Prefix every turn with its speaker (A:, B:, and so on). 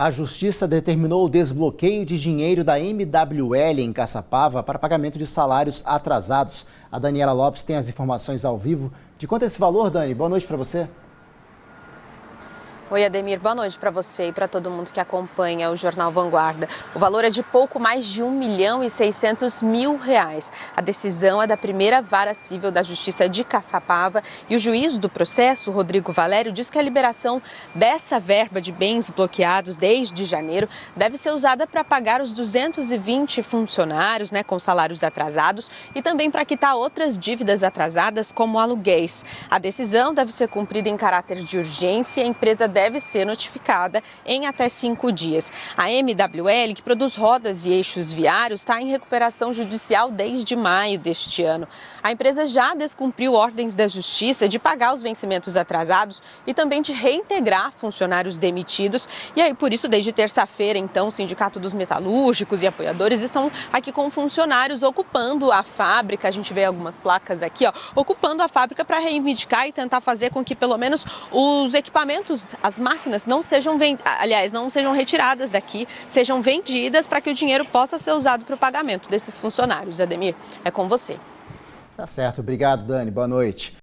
A: A Justiça determinou o desbloqueio de dinheiro da MWL em Caçapava para pagamento de salários atrasados. A Daniela Lopes tem as informações ao vivo. De quanto é esse valor, Dani? Boa noite para você.
B: Oi, Ademir, boa noite para você e para todo mundo que acompanha o Jornal Vanguarda. O valor é de pouco mais de 1 milhão e 600 mil reais. A decisão é da primeira vara civil da Justiça de Caçapava e o juiz do processo, Rodrigo Valério, diz que a liberação dessa verba de bens bloqueados desde janeiro deve ser usada para pagar os 220 funcionários né, com salários atrasados e também para quitar outras dívidas atrasadas, como aluguéis. A decisão deve ser cumprida em caráter de urgência e a empresa deve deve ser notificada em até cinco dias. A MWL, que produz rodas e eixos viários, está em recuperação judicial desde maio deste ano. A empresa já descumpriu ordens da Justiça de pagar os vencimentos atrasados e também de reintegrar funcionários demitidos. E aí, por isso, desde terça-feira, então, o Sindicato dos Metalúrgicos e apoiadores estão aqui com funcionários ocupando a fábrica. A gente vê algumas placas aqui, ó, ocupando a fábrica para reivindicar e tentar fazer com que pelo menos os equipamentos, as máquinas não sejam, aliás, não sejam retiradas daqui, sejam vendidas para que o dinheiro possa ser usado para o pagamento desses funcionários. Ademir, é com você.
A: Tá certo. Obrigado, Dani. Boa noite.